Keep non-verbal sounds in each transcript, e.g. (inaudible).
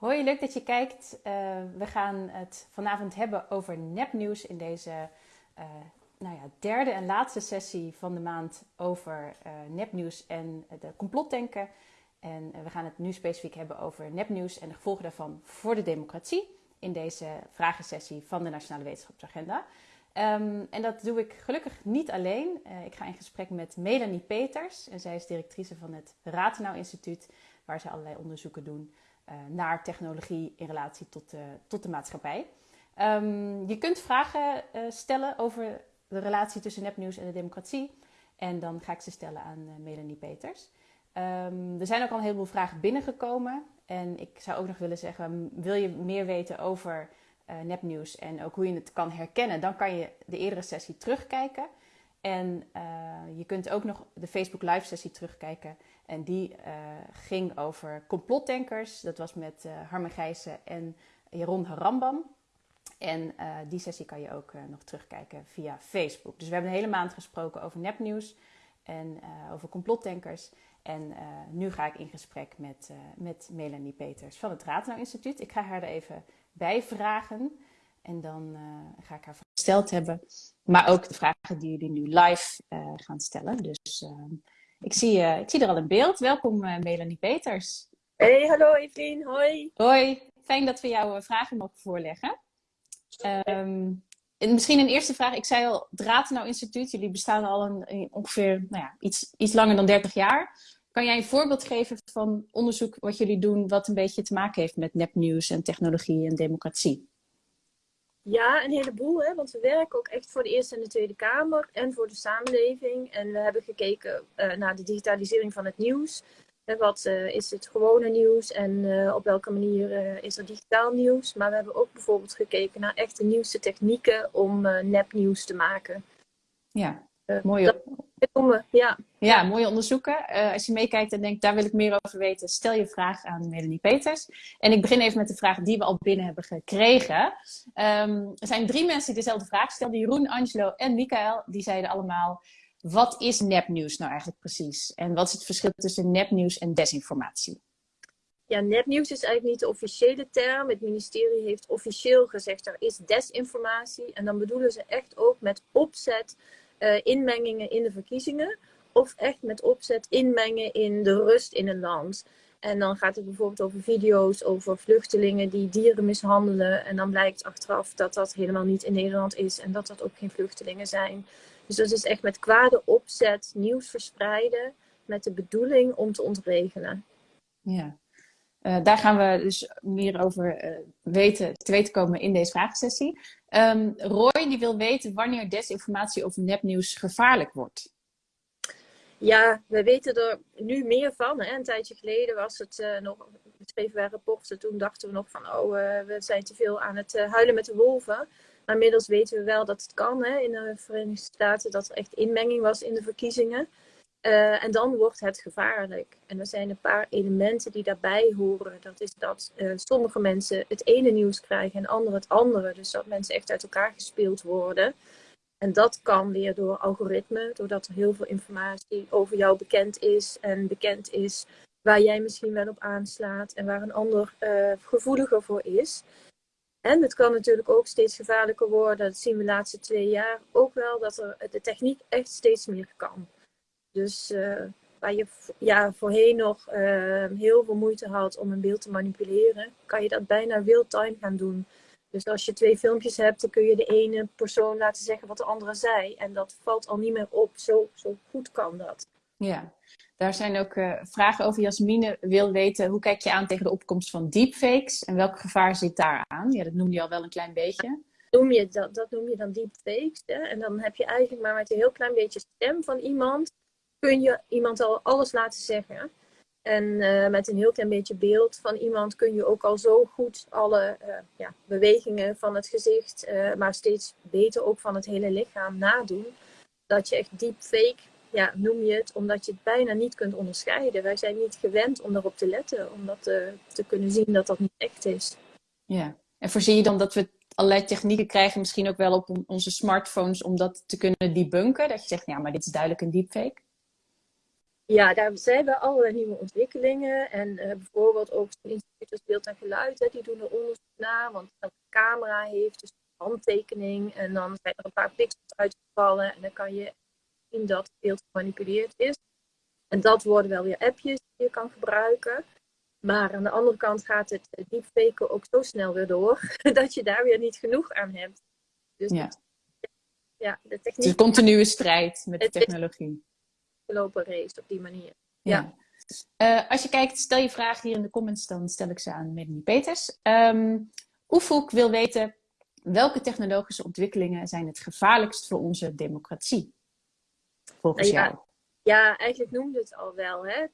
Hoi, leuk dat je kijkt. Uh, we gaan het vanavond hebben over nepnieuws in deze uh, nou ja, derde en laatste sessie van de maand over uh, nepnieuws en de complotdenken. En we gaan het nu specifiek hebben over nepnieuws en de gevolgen daarvan voor de democratie in deze vragensessie van de Nationale Wetenschapsagenda. Um, en dat doe ik gelukkig niet alleen. ik ga in gesprek met Melanie Peters en zij is directrice van het Ratenau Instituut, waar ze allerlei onderzoeken doen. Eh, naar technologie in relatie tot tot de maatschappij. Um, je kunt vragen uh, stellen over de relatie tussen nepnieuws en de democratie. En dan ga ik ze stellen aan uh, Melanie Peters. Um, er zijn ook al een heleboel vragen binnengekomen. En ik zou ook nog willen zeggen, wil je meer weten over nepnieuws en ook hoe je het kan herkennen, dan kan je de eerdere sessie terugkijken. En uh, je kunt ook nog de Facebook live sessie terugkijken. En die uh, ging over complotdenkers. Dat was met uh, Harmen Gijssen en Jeroen Harambam. En die sessie kan je ook nog terugkijken via Facebook. Dus we hebben een hele maand gesproken over nepnieuws en over complotdenkers. En nu ga ik in gesprek met, met Melanie Peters van het Ratenau Instituut. Ik ga haar er even bij vragen. En dan ga ik haar gesteld hebben. Maar ook de vragen die jullie nu live uh, gaan stellen. Dus uh, ik, zie, ik zie er al een beeld. Welkom Melanie Peters. Hey, hallo Evelien. Hoi. Hoi. Fijn dat we jouw vragen mogen voorleggen. Um, en misschien een eerste vraag. Ik zei al, het Ratenau Instituut. Jullie bestaan al een, ongeveer nou ja, iets, iets langer dan 30 jaar. Kan jij een voorbeeld geven van onderzoek wat jullie doen... wat een beetje te maken heeft met nepnieuws en technologie en democratie? Ja, een heleboel. Hè? Want we werken ook echt voor de Eerste en de Tweede Kamer en voor de samenleving. En we hebben gekeken uh, naar de digitalisering van het nieuws. Hè, wat uh, is het gewone nieuws en uh, op welke manier is er digitaal nieuws. Maar we hebben ook bijvoorbeeld gekeken naar echt de nieuwste technieken om nepnieuws te maken. Ja, mooie, ja. ja, mooie onderzoeken. Uh, als je meekijkt en denkt, daar wil ik meer over weten, stel je vraag aan Melanie Peters. En ik begin even met de vraag die we al binnen hebben gekregen. Um, er zijn drie mensen die dezelfde vraag stelden. Jeroen, Angelo en Michael. Die zeiden allemaal, wat is nepnieuws nou eigenlijk precies? En wat is het verschil tussen nepnieuws en desinformatie? Ja, nepnieuws is eigenlijk niet de officiële term. Het ministerie heeft officieel gezegd, er is desinformatie. En dan bedoelen ze echt ook met opzet uh, inmengingen in de verkiezingen. Of echt met opzet inmengen in de rust in een land. En dan gaat het bijvoorbeeld over video's over vluchtelingen die dieren mishandelen. En dan blijkt achteraf dat dat helemaal niet in Nederland is en dat dat ook geen vluchtelingen zijn. Dus dat is echt met kwade opzet nieuws verspreiden met de bedoeling om te ontregelen. Ja, uh, daar gaan we dus meer over uh, weten, te weten komen in deze vraagsessie. Um, Roy die wil weten wanneer desinformatie of nepnieuws gevaarlijk wordt. Ja, we weten er nu meer van. Hè. Een tijdje geleden was het uh, nog, schreven wij rapporten, toen dachten we nog van, oh, we zijn te veel aan het huilen met de wolven. Maar inmiddels weten we wel dat het kan hè, in de Verenigde Staten, dat er echt inmenging was in de verkiezingen. Uh, en dan wordt het gevaarlijk. En er zijn een paar elementen die daarbij horen. Dat is dat uh, sommige mensen het ene nieuws krijgen en anderen het andere. Dus dat mensen echt uit elkaar gespeeld worden. En dat kan weer door algoritme, doordat er heel veel informatie over jou bekend is en bekend is waar jij misschien wel op aanslaat en waar een ander uh, gevoeliger voor is. En het kan natuurlijk ook steeds gevaarlijker worden, dat zien we de laatste twee jaar ook wel, dat er de techniek echt steeds meer kan. Dus uh, waar je ja, voorheen nog uh, heel veel moeite had om een beeld te manipuleren, kan je dat bijna real-time gaan doen. Dus als je twee filmpjes hebt, dan kun je de ene persoon laten zeggen wat de andere zei. En dat valt al niet meer op. Zo, zo goed kan dat. Ja, daar zijn ook uh, vragen over. Jasmine wil weten, hoe kijk je aan tegen de opkomst van deepfakes? En welk gevaar zit daar aan? Ja, dat noemde je al wel een klein beetje. Noem je dat, dat noem je dan deepfakes. Hè? En dan heb je eigenlijk maar met een heel klein beetje stem van iemand kun je iemand al alles laten zeggen. En uh, met een heel klein beetje beeld van iemand kun je ook al zo goed alle uh, ja, bewegingen van het gezicht, uh, maar steeds beter ook van het hele lichaam nadoen. Dat je echt deepfake, ja, noem je het, omdat je het bijna niet kunt onderscheiden. Wij zijn niet gewend om daarop te letten, om dat te kunnen zien dat dat niet echt is. Ja, en voorzie je dan dat we allerlei technieken krijgen, misschien ook wel op onze smartphones, om dat te kunnen debunken? Dat je zegt, ja, maar dit is duidelijk een deepfake? Ja, daar zijn we allerlei nieuwe ontwikkelingen. En uh, bijvoorbeeld ook zo'n instituut als Beeld en Geluid, hè, die doen er onderzoek naar. Want elke camera heeft dus een handtekening. En dan zijn er een paar pixels uitgevallen. En dan kan je zien dat het beeld gemanipuleerd is. En dat worden wel weer appjes die je kan gebruiken. Maar aan de andere kant gaat het deepfaken ook zo snel weer door, (laughs) dat je daar weer niet genoeg aan hebt. Dus ja. ja, de techniek. Het is een continue strijd met de technologie. Lopen race op die manier. Ja. ja. Uh, als je kijkt, stel je vragen hier in de comments, dan stel ik ze aan Melanie Peters. Um, Oefoek wil weten, welke technologische ontwikkelingen zijn het gevaarlijkst voor onze democratie? Volgens jou. Ja, eigenlijk noemde het al wel. Hè?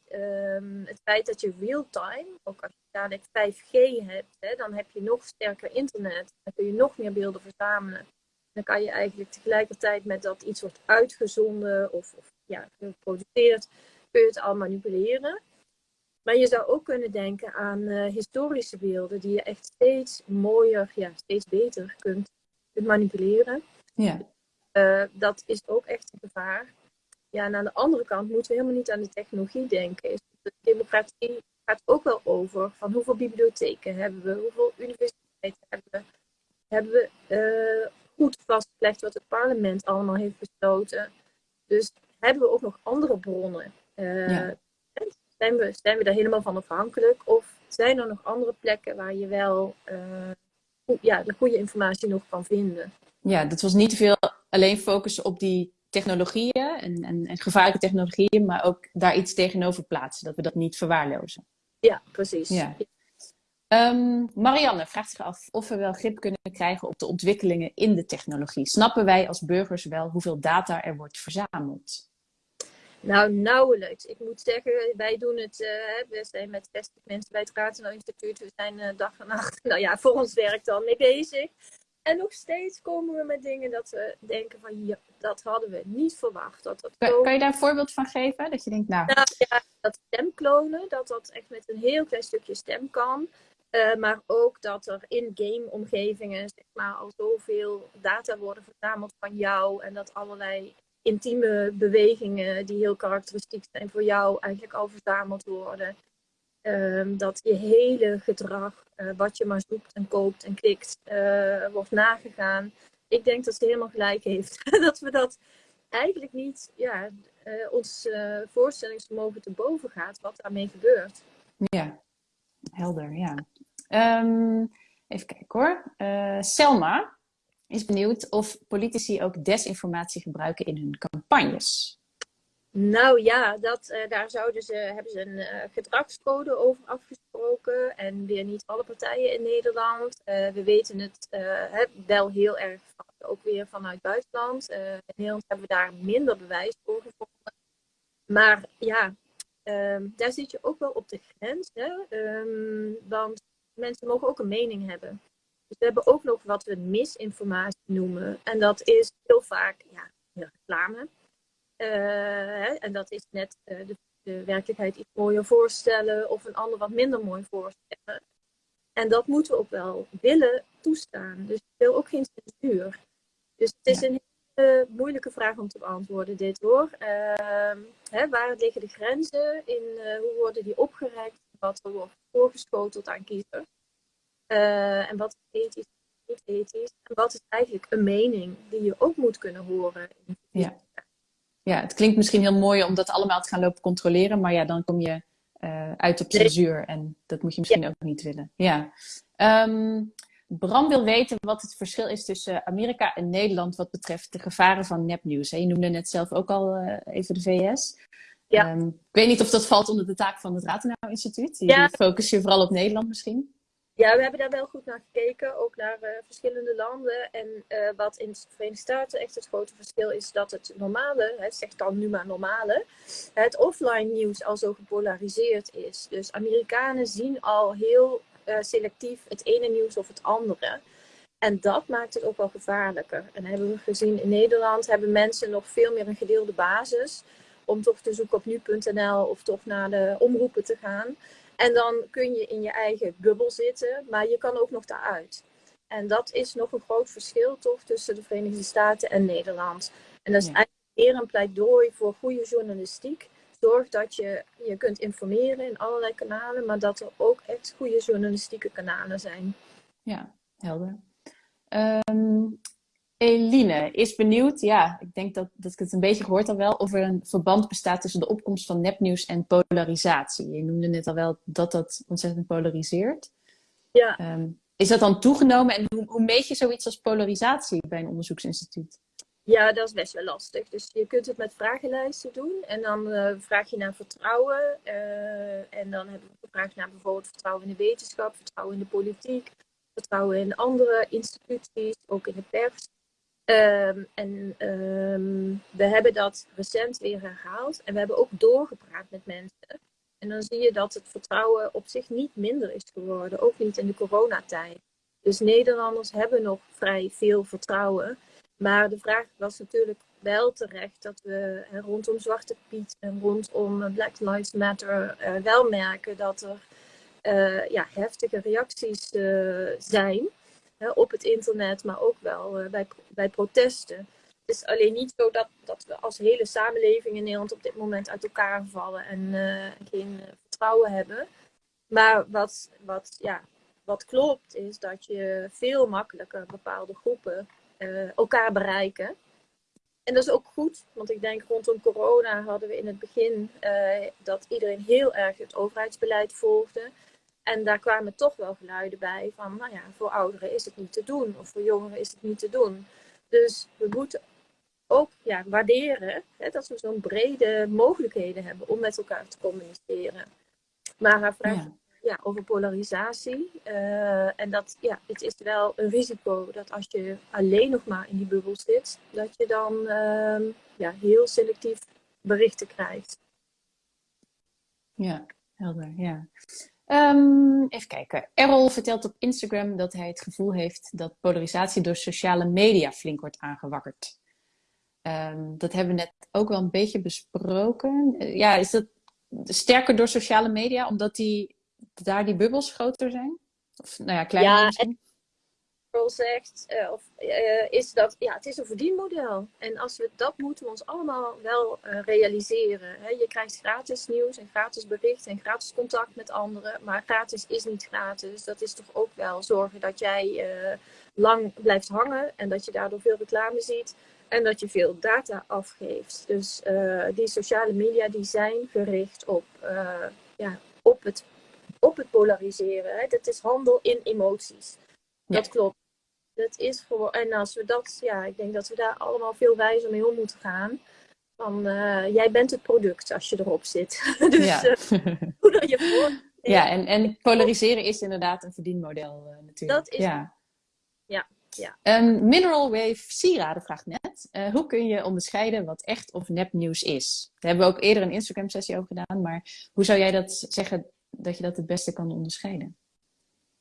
Um, het feit dat je real-time, ook als je dadelijk 5G hebt, hè, dan heb je nog sterker internet. Dan kun je nog meer beelden verzamelen. Dan kan je eigenlijk tegelijkertijd met dat iets wordt uitgezonden of, of ja, geproduceerd, kun je het al manipuleren. Maar je zou ook kunnen denken aan uh, historische beelden die je echt steeds mooier, ja, steeds beter kunt, kunt manipuleren. Ja. Uh, dat is ook echt een gevaar. Ja, en aan de andere kant moeten we helemaal niet aan de technologie denken. De democratie gaat ook wel over van hoeveel bibliotheken hebben we, hoeveel universiteiten hebben we. Hebben we uh, goed vastgelegd wat het parlement allemaal heeft besloten. Dus hebben we ook nog andere bronnen? Uh, zijn, we, zijn we daar helemaal van afhankelijk? Of zijn er nog andere plekken waar je wel uh, ja, de goede informatie nog kan vinden? Ja, dat was niet te veel alleen focussen op die technologieën en, en, en, gevaarlijke technologieën, maar ook daar iets tegenover plaatsen, dat we dat niet verwaarlozen. Ja, precies. Ja. Um, Marianne vraagt zich af of we wel grip kunnen krijgen op de ontwikkelingen in de technologie. Snappen wij als burgers wel hoeveel data er wordt verzameld? Nou, nauwelijks. Ik moet zeggen, wij doen het, uh, we zijn met 60 mensen bij het Ratenau Instituut, we zijn uh, dag en nacht, (laughs) nou ja, voor ons werk dan mee bezig. En nog steeds komen we met dingen dat we denken van, ja, dat hadden we niet verwacht. Dat dat kan, kan, je daar een voorbeeld van geven? Dat je denkt, nou... nou ja, dat stemklonen, dat dat echt met een heel klein stukje stem kan. Uh, maar ook dat er in game-omgevingen zeg maar, al zoveel data worden verzameld van jou. En dat allerlei intieme bewegingen die heel karakteristiek zijn voor jou eigenlijk al verzameld worden. Ehm, dat je hele gedrag, uh, wat je maar zoekt en koopt en klikt, uh, wordt nagegaan. Ik denk dat ze helemaal gelijk heeft. (laughs) dat we dat eigenlijk niet, ja, uh, ons voorstellingsvermogen te boven gaat wat daarmee gebeurt. Ja, helder, ja. Um, even kijken hoor. Selma is benieuwd of politici ook desinformatie gebruiken in hun campagnes. Nou ja, dat, uh, daar zouden ze, hebben ze een uh, gedragscode over afgesproken. En weer niet alle partijen in Nederland. Uh, we weten het wel heel erg ook weer vanuit buitenland. in Nederland hebben we daar minder bewijs voor gevonden. Maar ja, um, daar zit je ook wel op de grens. Hè? Um, want mensen mogen ook een mening hebben. Dus we hebben ook nog wat we misinformatie noemen. En dat is heel vaak ja, reclame. Uh, en dat is net uh, de, de, werkelijkheid iets mooier voorstellen of een ander wat minder mooi voorstellen. En dat moeten we ook wel willen toestaan. Dus ik wil ook geen censuur. Dus het is een hele moeilijke vraag om te beantwoorden, dit hoor. Uh, hè, waar liggen de grenzen in? Uh, hoe worden die opgerekt? Wat er wordt voorgeschoteld aan kiezers? En wat is ethisch niet ethisch? En wat is eigenlijk een mening die je ook moet kunnen horen? ja ja, het klinkt misschien heel mooi om dat allemaal te gaan lopen controleren, maar ja, dan kom je uh, uit op censuur en dat moet je misschien ook niet willen. Ja. Um, Bram wil weten wat het verschil is tussen Amerika en Nederland wat betreft de gevaren van nepnieuws. Je noemde net zelf ook al uh, even de VS. Ja. Um, ik weet niet of dat valt onder de taak van het Ratenau Instituut. Die, ja. focus je vooral op Nederland misschien. Ja, we hebben daar wel goed naar gekeken, ook naar uh, verschillende landen. En uh, wat in de Verenigde Staten echt het grote verschil is, dat het normale, het zegt dan nu maar normale, het offline nieuws al zo gepolariseerd is. Dus Amerikanen zien al heel uh, selectief het ene nieuws of het andere. En dat maakt het ook wel gevaarlijker. En hebben we gezien in Nederland, hebben mensen nog veel meer een gedeelde basis om toch te zoeken op nu.nl of toch naar de omroepen te gaan. En dan kun je in je eigen bubbel zitten, maar je kan ook nog daaruit. En dat is nog een groot verschil toch tussen de Verenigde Staten en Nederland. En dat is eigenlijk meer een pleidooi voor goede journalistiek. zorg dat je je kunt informeren in allerlei kanalen, maar dat er ook echt goede journalistieke kanalen zijn. Ja, helder. Um, Eline is benieuwd, ja, ik denk dat, dat ik het een beetje gehoord al wel, of er een verband bestaat tussen de opkomst van nepnieuws en polarisatie. Je noemde net al wel dat dat ontzettend polariseert. Ja. Ehm, is dat dan toegenomen en hoe, hoe meet je zoiets als polarisatie bij een onderzoeksinstituut? Ja, dat is best wel lastig. Dus je kunt het met vragenlijsten doen. En dan uh, vraag je naar vertrouwen. Uh, en dan hebben we gevraagd naar bijvoorbeeld vertrouwen in de wetenschap, vertrouwen in de politiek, vertrouwen in andere instituties, ook in de pers. Um, en um, we hebben dat recent weer herhaald. En we hebben ook doorgepraat met mensen. En dan zie je dat het vertrouwen op zich niet minder is geworden. Ook niet in de coronatijd. Dus Nederlanders hebben nog vrij veel vertrouwen. Maar de vraag was natuurlijk wel terecht dat we rondom Zwarte Piet en rondom Black Lives Matter uh, wel merken dat er uh, ja, heftige reacties uh, zijn op het internet, maar ook wel bij, bij protesten. Het is alleen niet zo dat, dat we als hele samenleving in Nederland op dit moment uit elkaar vallen en geen vertrouwen hebben. Maar wat, wat, ja, wat klopt is dat je veel makkelijker bepaalde groepen elkaar bereiken. En dat is ook goed, want ik denk rondom corona hadden we in het begin dat iedereen heel erg het overheidsbeleid volgde. En daar kwamen toch wel geluiden bij van, nou ja, voor ouderen is het niet te doen of voor jongeren is het niet te doen. Dus we moeten ook ja, waarderen hè, dat we zo'n brede mogelijkheden hebben om met elkaar te communiceren. Maar haar vraag ja ja, over polarisatie. Uh, en dat, ja, het is wel een risico dat als je alleen nog maar in die bubbel zit, dat je dan uh, ja, heel selectief berichten krijgt. Ja, helder, ja. Um, even kijken. Errol vertelt op Instagram dat hij het gevoel heeft dat polarisatie door sociale media flink wordt aangewakkerd. Um, dat hebben we net ook wel een beetje besproken. Uh, ja, is dat sterker door sociale media, omdat die daar die bubbels groter zijn? Of nou ja, kleiner ja, misschien? Zegt, uh, of, uh, is dat ja, het is een verdienmodel. En als we dat moeten we ons allemaal wel uh, realiseren. Hè? Je krijgt gratis nieuws en gratis bericht en gratis contact met anderen. Maar gratis is niet gratis. Dat is toch ook wel zorgen dat jij lang blijft hangen en dat je daardoor veel reclame ziet. En dat je veel data afgeeft. Dus die sociale media die zijn gericht op, ja, op het op het polariseren. Hè? Dat is handel in emoties. Dat klopt. Dat is gewoon, en als we dat, ja, ik denk dat we daar allemaal veel wijzer mee om moeten gaan. Van, uh, jij bent het product als je erop zit. (laughs) dus ja. Hoe dat je voor. (laughs) Ja, en, en polariseren is inderdaad een verdienmodel uh, natuurlijk. Dat is ja. Ja, ja. Um, Mineral Wave Sieraden vraagt net, uh, hoe kun je onderscheiden wat echt of nepnieuws is? Daar hebben we ook eerder een Instagram sessie over gedaan, maar hoe zou jij dat zeggen dat je dat het beste kan onderscheiden?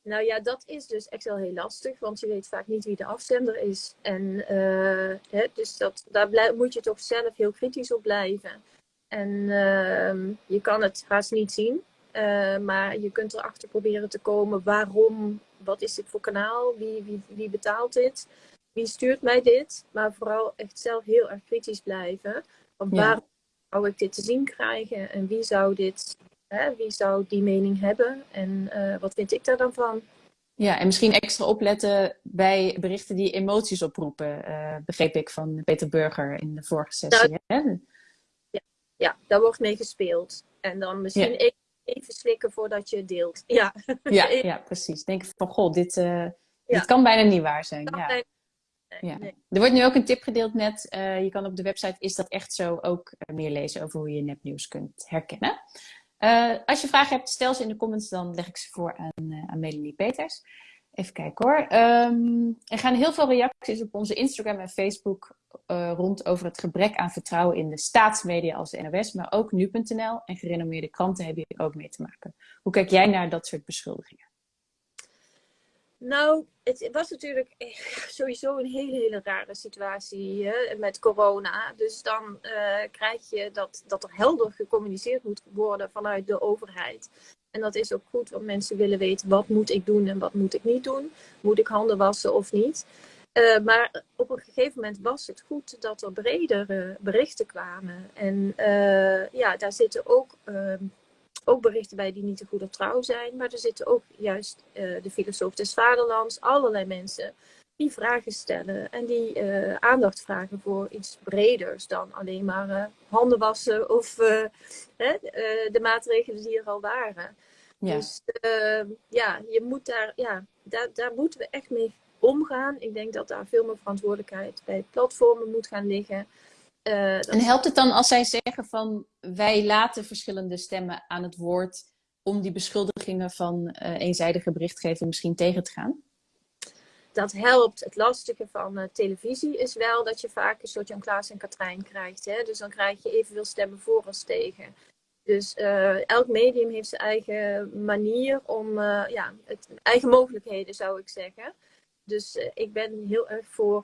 Nou ja, dat is dus echt wel heel lastig, want je weet vaak niet wie de afzender is. En uh, hè, dus dat, daar moet je toch zelf heel kritisch op blijven. En uh, je kan het haast niet zien, uh, maar je kunt erachter proberen te komen waarom, wat is dit voor kanaal, wie, wie, wie betaalt dit, wie stuurt mij dit. Maar vooral echt zelf heel erg kritisch blijven. Want ja. waarom zou ik dit te zien krijgen en wie zou dit Hè, wie zou die mening hebben en uh, wat vind ik daar dan van? Ja, en misschien extra opletten bij berichten die emoties oproepen, uh, begreep ik van Peter Burger in de vorige sessie. Hè? Ja, ja, daar wordt mee gespeeld. En dan misschien ja. even slikken voordat je deelt. Ja, ja, (laughs) ja precies. Denk van, goh, dit, uh, dit kan bijna niet waar zijn. Ja. Nee, ja. Nee. Er wordt nu ook een tip gedeeld net. Uh, je kan op de website Is dat echt zo ook meer lezen over hoe je nepnieuws kunt herkennen. Uh, als je vragen hebt, stel ze in de comments, dan leg ik ze voor aan, uh, Melanie Peters. Even kijken hoor. Um, er gaan heel veel reacties op onze Instagram en Facebook uh, rond over het gebrek aan vertrouwen in de staatsmedia als de NOS, maar ook nu.nl en gerenommeerde kranten hebben hier ook mee te maken. Hoe kijk jij naar dat soort beschuldigingen? Nou, het was natuurlijk (laughs) sowieso een hele, hele rare situatie hè, met corona. Dus dan uh, krijg je dat, dat er helder gecommuniceerd moet worden vanuit de overheid. En dat is ook goed, want mensen willen weten wat moet ik doen en wat moet ik niet doen. Moet ik handen wassen of niet? Uh, maar op een gegeven moment was het goed dat er bredere berichten kwamen. En uh, ja, daar zitten ook, uh, ook berichten bij die niet te goed of trouw zijn. Maar er zitten ook juist de filosoof des vaderlands, allerlei mensen die vragen stellen en die uh, aandacht vragen voor iets breders dan alleen maar uh, handen wassen of uh, de maatregelen die er al waren. Ja. Dus ehm, ja, je moet daar, ja, daar, daar moeten we echt mee omgaan. Ik denk dat daar veel meer verantwoordelijkheid bij platformen moet gaan liggen. En helpt het dan als zij zeggen van wij laten verschillende stemmen aan het woord om die beschuldigingen van eenzijdige berichtgeving misschien tegen te gaan? dat helpt. Het lastige van uh, televisie is wel dat je vaak een soort Jan Klaas en Katrijn krijgt. Hè? Dus dan krijg je evenveel stemmen voor als tegen. Dus elk medium heeft zijn eigen manier om, ja, het, eigen mogelijkheden zou ik zeggen. Dus ik ben heel erg voor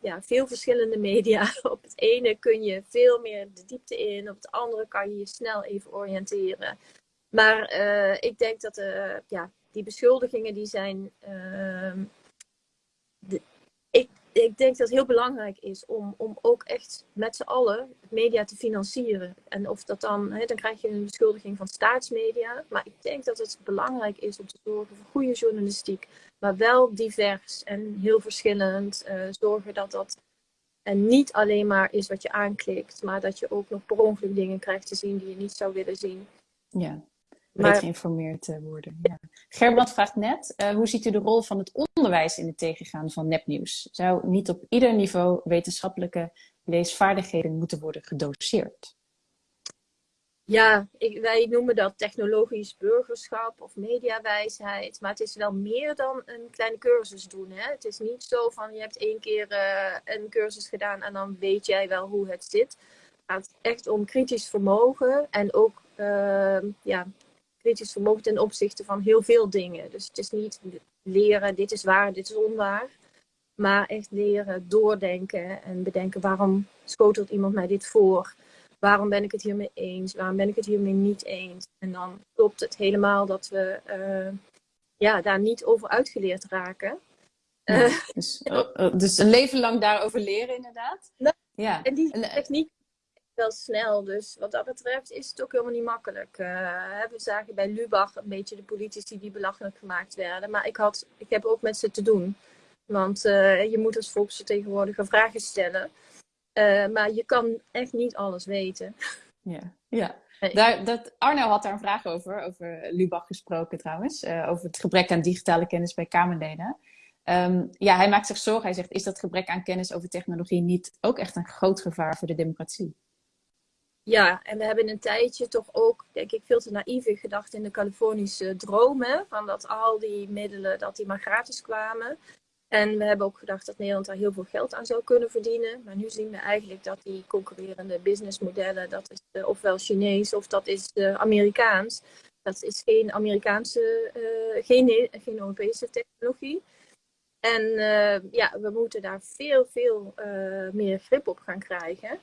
ja, veel verschillende media. (laughs) op het ene kun je veel meer de diepte in, op het andere kan je je snel even oriënteren. Maar ik denk dat ja, die beschuldigingen die zijn ehm, ik, ik denk dat het heel belangrijk is om, om ook echt met z'n allen media te financieren. En of dat dan, hè, dan krijg je een beschuldiging van staatsmedia. Maar ik denk dat het belangrijk is om te zorgen voor goede journalistiek. Maar wel divers en heel verschillend. Uh, zorgen dat dat en niet alleen maar is wat je aanklikt, maar dat je ook nog per ongeluk dingen krijgt te zien die je niet zou willen zien. Ja, breed geïnformeerd eh, worden. Ja. Gerbrand vraagt net, uh, hoe ziet u de rol van het onderwijs in het tegengaan van nepnieuws? Zou niet op ieder niveau wetenschappelijke leesvaardigheden moeten worden gedoseerd? Ja, ik, wij noemen dat technologisch burgerschap of mediawijsheid. Maar het is wel meer dan een kleine cursus doen. Hè? Het is niet zo van je hebt één keer uh, een cursus gedaan en dan weet jij wel hoe het zit. Het gaat echt om kritisch vermogen en ook uh, ja, kritisch vermogen ten opzichte van heel veel dingen. Dus het is niet leren, dit is waar, dit is onwaar. Maar echt leren, doordenken en bedenken waarom schotelt iemand mij dit voor? Waarom ben ik het hiermee eens? Waarom ben ik het hiermee niet eens? En dan klopt het helemaal dat we uh, ja, daar niet over uitgeleerd raken. Ja, uh, dus, uh, dus, een leven lang daarover leren, inderdaad. Nou, ja. En die techniek wel snel. Dus wat dat betreft is het ook helemaal niet makkelijk. Uh, we zagen bij Lubach een beetje de politici die belachelijk gemaakt werden. Maar ik, had, ik heb ook met ze te doen. Want je moet als volksvertegenwoordiger vragen stellen. Uh, maar je kan echt niet alles weten. Ja, ja. Daar, dat, Arno had daar een vraag over, over Lubach gesproken trouwens. over het gebrek aan digitale kennis bij Kamerleden. Um, ja, hij maakt zich zorgen. Hij zegt, is dat gebrek aan kennis over technologie niet ook echt een groot gevaar voor de democratie? Ja, en we hebben een tijdje toch ook, denk ik, veel te naïef gedacht in de Californische dromen. Van dat al die middelen, dat die maar gratis kwamen. En we hebben ook gedacht dat Nederland daar heel veel geld aan zou kunnen verdienen. Maar nu zien we eigenlijk dat die concurrerende businessmodellen, dat is uh, ofwel Chinees of dat is uh, Amerikaans. Dat is geen Amerikaanse, uh, geen, geen Europese technologie. En ja, we moeten daar veel, veel meer grip op gaan krijgen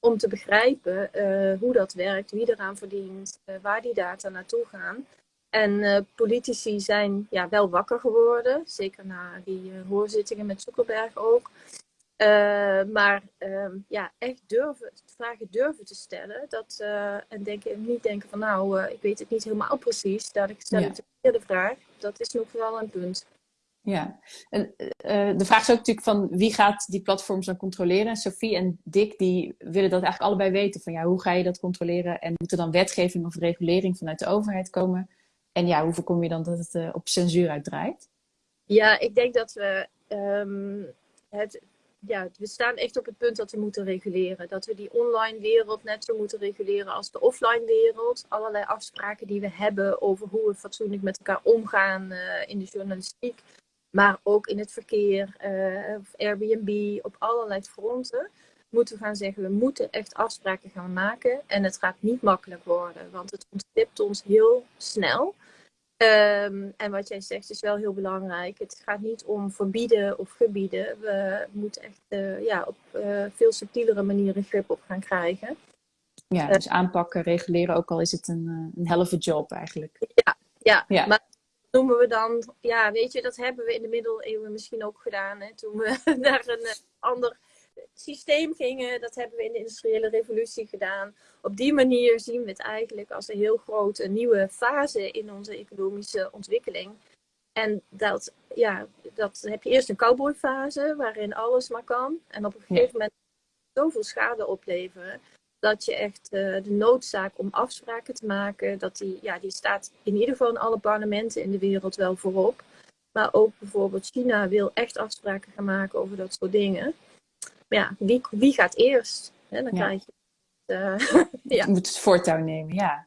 om te begrijpen hoe dat werkt, wie eraan verdient, waar die data naartoe gaan. En uh, politici zijn ja, wel wakker geworden, zeker na die hoorzittingen met Zuckerberg ook. maar ehm, ja, echt durven, vragen durven te stellen. Dat, en denken, niet denken van nou, ik weet het niet helemaal precies. Dat ik stel ja. de vraag. Dat is nog wel een punt. Ja, en de vraag is ook natuurlijk van wie gaat die platforms dan controleren? Sophie en Dick die willen dat eigenlijk allebei weten van ja, hoe ga je dat controleren? En moet er dan wetgeving of regulering vanuit de overheid komen? En ja, hoe voorkom je dan dat het uh, op censuur uitdraait? Ja, ik denk dat we um, het, ja, we staan echt op het punt dat we moeten reguleren. Dat we die online wereld net zo moeten reguleren als de offline wereld. Allerlei afspraken die we hebben over hoe we fatsoenlijk met elkaar omgaan uh, in de journalistiek maar ook in het verkeer, uh, of Airbnb, op allerlei fronten, moeten we gaan zeggen, we moeten echt afspraken gaan maken. En het gaat niet makkelijk worden, want het ontstipt ons heel snel. Um, en wat jij zegt is wel heel belangrijk. Het gaat niet om verbieden of gebieden. We moeten echt uh, ja, op uh, veel subtielere manieren grip op gaan krijgen. Ja, dus aanpakken, reguleren, ook al is het een, een helft job eigenlijk. Ja, ja, ja. maar noemen we dan, ja, weet je, dat hebben we in de middeleeuwen misschien ook gedaan. Hè, toen we (laughs) naar een eh, ander systeem gingen, dat hebben we in de industriële revolutie gedaan. Op die manier zien we het eigenlijk als een heel grote nieuwe fase in onze economische ontwikkeling. En dat, ja, dat heb je eerst een cowboyfase, waarin alles maar kan. En op een gegeven moment zoveel schade opleveren dat je echt uh, de noodzaak om afspraken te maken, dat die, ja, die staat in ieder geval in alle parlementen in de wereld wel voorop. Maar ook bijvoorbeeld China wil echt afspraken gaan maken over dat soort dingen. Ja, wie, wie gaat eerst? Hè? Dan krijg je uh, (laughs) ja. moet het voortouw nemen, ja.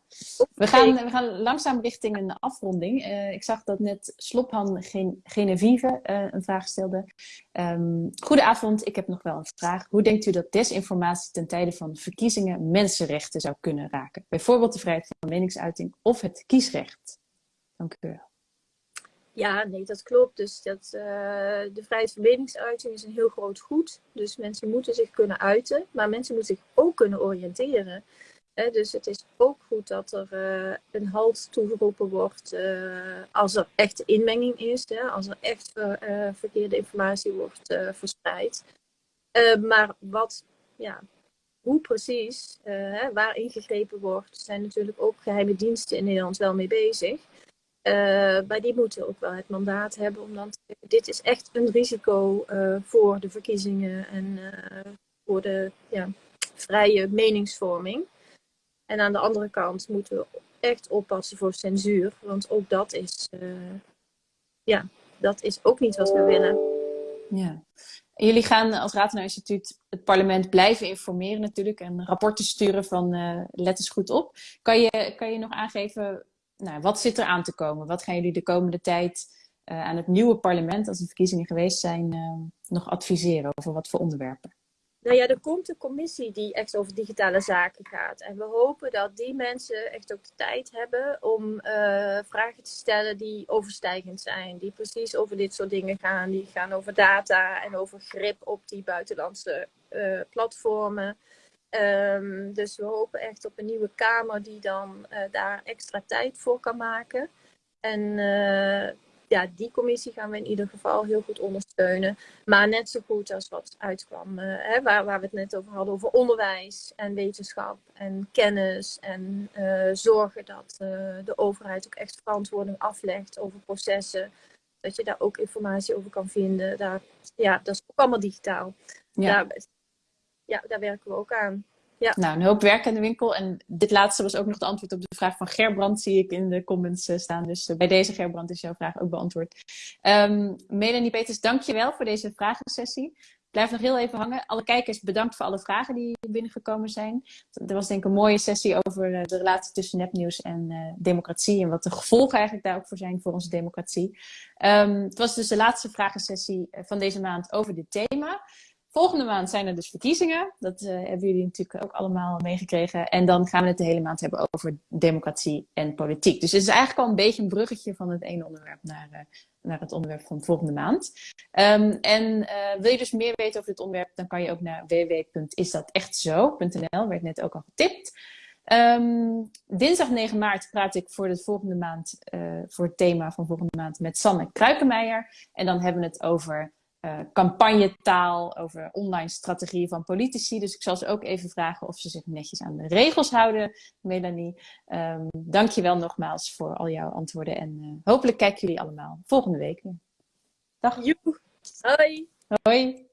We gaan, we gaan langzaam richting een afronding. Uh, ik zag dat net Slophan Genevieve uh, een vraag stelde. Um, goedenavond, ik heb nog wel een vraag. Hoe denkt u dat desinformatie ten tijde van verkiezingen mensenrechten zou kunnen raken? Bijvoorbeeld de vrijheid van meningsuiting of het kiesrecht? Dank u wel. Ja, nee, dat klopt. Dus dat, uh, de vrijheid van meningsuiting is een heel groot goed. Dus mensen moeten zich kunnen uiten, maar mensen moeten zich ook kunnen oriënteren. Dus het is ook goed dat er uh, een halt toegeroepen wordt eh, als er echt inmenging is, als er echt verkeerde informatie wordt verspreid. maar wat, ja, hoe precies, waar ingegrepen wordt, zijn natuurlijk ook geheime diensten in Nederland wel mee bezig. Uh, maar die moeten ook wel het mandaat hebben om dan dit is echt een risico uh, voor de verkiezingen en uh, voor de ja, vrije meningsvorming. En aan de andere kant moeten we echt oppassen voor censuur, want ook dat is, ja, dat is ook niet wat we willen. Ja. Jullie gaan als Ratenaar Instituut het parlement blijven informeren natuurlijk en rapporten sturen van let eens goed op. Kan je, kan je nog aangeven nou, wat zit er aan te komen? Wat gaan jullie de komende tijd uh, aan het nieuwe parlement, als de verkiezingen geweest zijn, uh, nog adviseren over wat voor onderwerpen? Nou ja, er komt een commissie die echt over digitale zaken gaat. En we hopen dat die mensen echt ook de tijd hebben om uh, vragen te stellen die overstijgend zijn. Die precies over dit soort dingen gaan. Die gaan over data en over grip op die buitenlandse platformen. Um, dus we hopen echt op een nieuwe Kamer die dan uh, daar extra tijd voor kan maken. En uh, ja, die commissie gaan we in ieder geval heel goed ondersteunen. Maar net zo goed als wat uitkwam, uh, hè, waar, waar we het net over hadden, over onderwijs en wetenschap en kennis. En zorgen dat de overheid ook echt verantwoording aflegt over processen. Dat je daar ook informatie over kan vinden. Daar, ja, dat is ook allemaal digitaal. Ja. Daar, ja, daar werken we ook aan. Ja. Nou, een hoop werk in de winkel. En dit laatste was ook nog de antwoord op de vraag van Gerbrand, zie ik in de comments eh, staan. Dus eh, bij deze Gerbrand is jouw vraag ook beantwoord. Um, Melanie Peters, dank je wel voor deze vragensessie. Blijf nog heel even hangen. Alle kijkers, bedankt voor alle vragen die binnengekomen zijn. Er was denk ik een mooie sessie over eh, de relatie tussen nepnieuws en democratie. En wat de gevolgen eigenlijk daar ook voor zijn voor onze democratie. Um, het was dus de laatste vragensessie van deze maand over dit thema. Volgende maand zijn er dus verkiezingen. Dat uh, hebben jullie natuurlijk ook allemaal meegekregen. En dan gaan we het de hele maand hebben over democratie en politiek. Dus het is eigenlijk al een beetje een bruggetje van het ene onderwerp naar, uh, naar het onderwerp van volgende maand. Um, en uh, wil je dus meer weten over dit onderwerp, dan kan je ook naar www.isdatechtzo.nl, werd net ook al getipt. Um, dinsdag 9 maart praat ik voor de volgende maand, voor het thema van volgende maand met Sanne Kruikenmeijer. En dan hebben we het over uh, campagnetaal, over online strategieën van politici. Dus ik zal ze ook even vragen of ze zich netjes aan de regels houden, Melanie. Um, Dank je wel nogmaals voor al jouw antwoorden en uh, hopelijk kijken jullie allemaal volgende week weer. Dag. Joe. Hoi. Hoi.